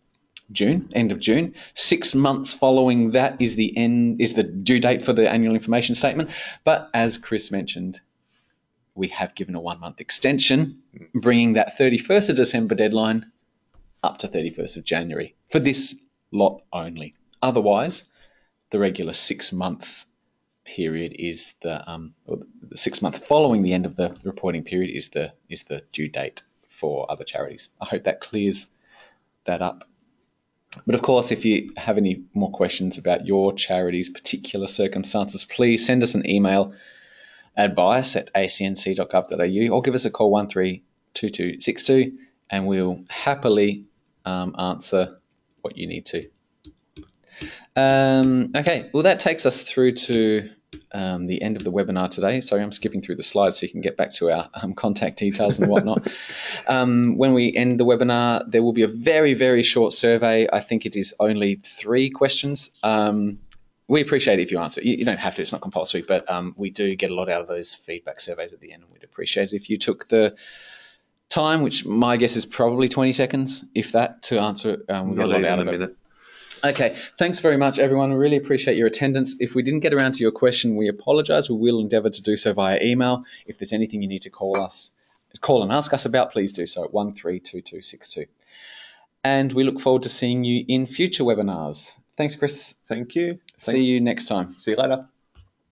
June, end of June. Six months following that is the end is the due date for the annual information statement. But as Chris mentioned, we have given a one month extension, bringing that 31st of December deadline up to 31st of January for this lot only. Otherwise, the regular six month period is the um, the six month following the end of the reporting period is the is the due date for other charities. I hope that clears that up. But of course, if you have any more questions about your charity's particular circumstances, please send us an email advice at acnc.gov.au or give us a call 132262 and we'll happily um, answer what you need to. Um, okay, well, that takes us through to um, the end of the webinar today. Sorry, I'm skipping through the slides so you can get back to our um, contact details and whatnot. (laughs) um, when we end the webinar, there will be a very, very short survey. I think it is only three questions. Um, we appreciate it if you answer. You, you don't have to; it's not compulsory, but um, we do get a lot out of those feedback surveys at the end, and we'd appreciate it if you took the time, which my guess is probably 20 seconds, if that, to answer it. Um, we get a lot out of it. minute. Okay, thanks very much, everyone. We really appreciate your attendance. If we didn't get around to your question, we apologise. We will endeavour to do so via email. If there's anything you need to call us, call and ask us about, please do so at one three two two six two. And we look forward to seeing you in future webinars. Thanks, Chris. Thank you. See you next time. See you later.